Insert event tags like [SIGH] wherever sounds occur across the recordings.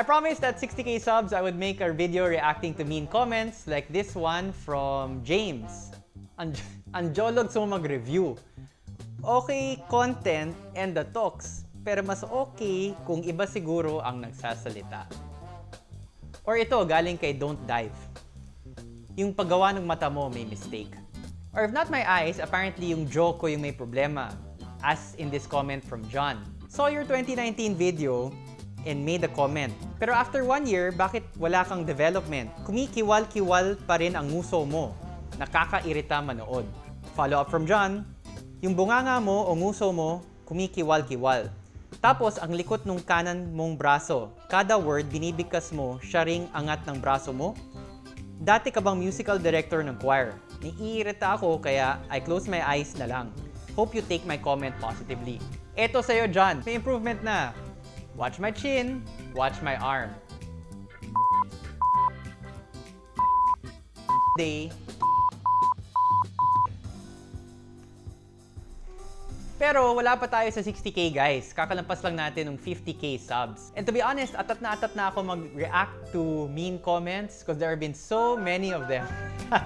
I promised that 60k subs, I would make a video reacting to mean comments like this one from James. An Anjolog sa mag-review. Okay content and the talks, pero mas okay kung iba siguro ang nagsasalita. Or ito, galing kay Don't Dive. Yung paggawa ng mata mo may mistake. Or if not my eyes, apparently yung joke ko yung may problema. As in this comment from John. Saw your 2019 video and made a comment. Pero after one year, bakit wala kang development? Kumikiwal-kiwal pa rin ang nguso mo. Nakakairita manood. Follow up from John, yung bunganga mo o nguso mo, kumikiwal-kiwal. Tapos, ang likot ng kanan mong braso. Kada word, binibigkas mo, siya ring angat ng braso mo. Dati ka bang musical director ng choir? Naiirita ako kaya I close my eyes na lang. Hope you take my comment positively. Eto sa'yo, John. May improvement na. Watch my chin, watch my arm. Day. Pero wala pa tayo sa 60k guys. Kakalampas lang natin ng 50k subs. And to be honest, atat na atat na ako mag-react to mean comments because there have been so many of them. [LAUGHS]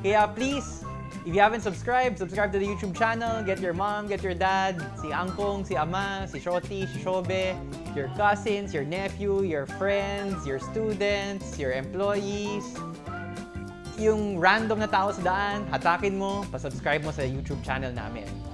Kaya please, if you haven't subscribed, subscribe to the YouTube channel. Get your mom, get your dad, si Angkong, si Ama, si Shoti, si Shobe, your cousins, your nephew, your friends, your students, your employees, yung random na tao sa daan, hatakin mo, pa-subscribe mo sa YouTube channel namin.